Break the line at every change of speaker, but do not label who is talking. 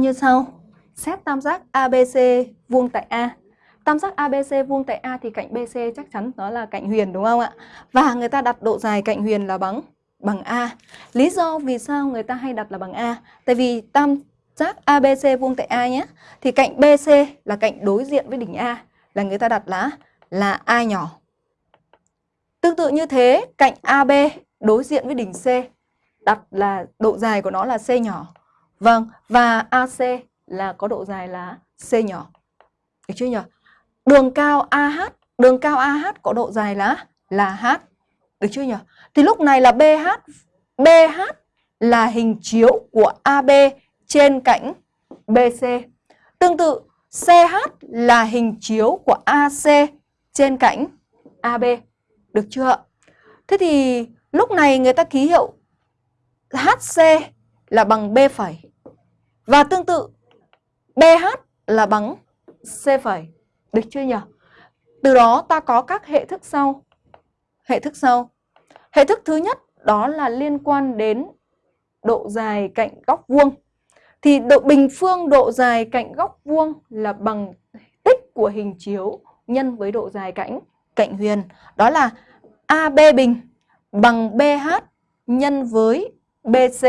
Như sau, xét tam giác ABC vuông tại A. Tam giác ABC vuông tại A thì cạnh BC chắc chắn đó là cạnh huyền đúng không ạ? Và người ta đặt độ dài cạnh huyền là bằng bằng A. Lý do vì sao người ta hay đặt là bằng A? Tại vì tam giác ABC vuông tại A nhé. Thì cạnh BC là cạnh đối diện với đỉnh A là người ta đặt là là A nhỏ. Tương tự như thế, cạnh AB đối diện với đỉnh C đặt là độ dài của nó là C nhỏ. Vâng, và AC là có độ dài là C nhỏ. Được chưa nhỉ? Đường cao AH, đường cao AH có độ dài là là H. Được chưa nhỉ? Thì lúc này là BH, BH là hình chiếu của AB trên cạnh BC. Tương tự CH là hình chiếu của AC trên cạnh AB. Được chưa Thế thì lúc này người ta ký hiệu HC là bằng B phẩy. Và tương tự BH là bằng C phẩy. Được chưa nhỉ? Từ đó ta có các hệ thức sau. Hệ thức sau. Hệ thức thứ nhất đó là liên quan đến độ dài cạnh góc vuông. Thì độ bình phương độ dài cạnh góc vuông là bằng tích của hình chiếu nhân với độ dài cạnh cạnh huyền. Đó là AB bình bằng BH nhân với BC